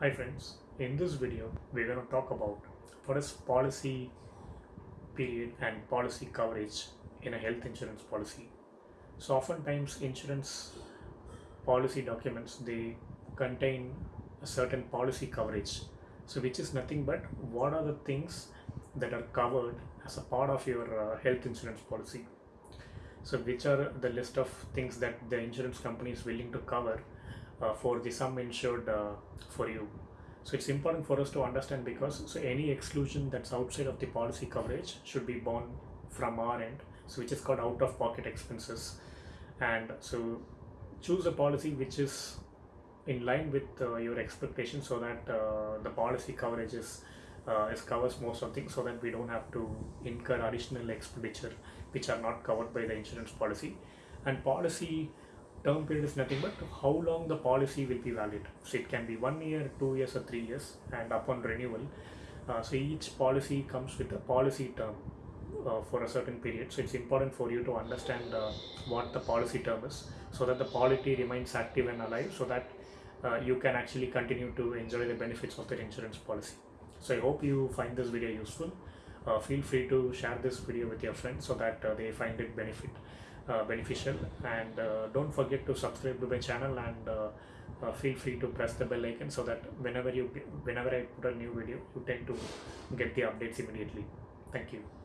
Hi friends, in this video we're going to talk about what is policy period and policy coverage in a health insurance policy. So oftentimes insurance policy documents they contain a certain policy coverage. So which is nothing but what are the things that are covered as a part of your uh, health insurance policy. So which are the list of things that the insurance company is willing to cover for the sum insured uh, for you. So it's important for us to understand because so any exclusion that's outside of the policy coverage should be borne from our end, so which is called out of pocket expenses. And so choose a policy which is in line with uh, your expectations so that uh, the policy coverage is uh, is covers most of things so that we don't have to incur additional expenditure which are not covered by the insurance policy and policy term period is nothing but how long the policy will be valid. So it can be one year two years or three years and upon renewal uh, so each policy comes with a policy term uh, for a certain period. So it's important for you to understand uh, what the policy term is so that the policy remains active and alive so that uh, you can actually continue to enjoy the benefits of the insurance policy. So i hope you find this video useful. Uh, feel free to share this video with your friends so that uh, they find it benefit beneficial. And uh, don't forget to subscribe to my channel and uh, uh, feel free to press the bell icon so that whenever you whenever i put a new video you tend to get the updates immediately. Thank you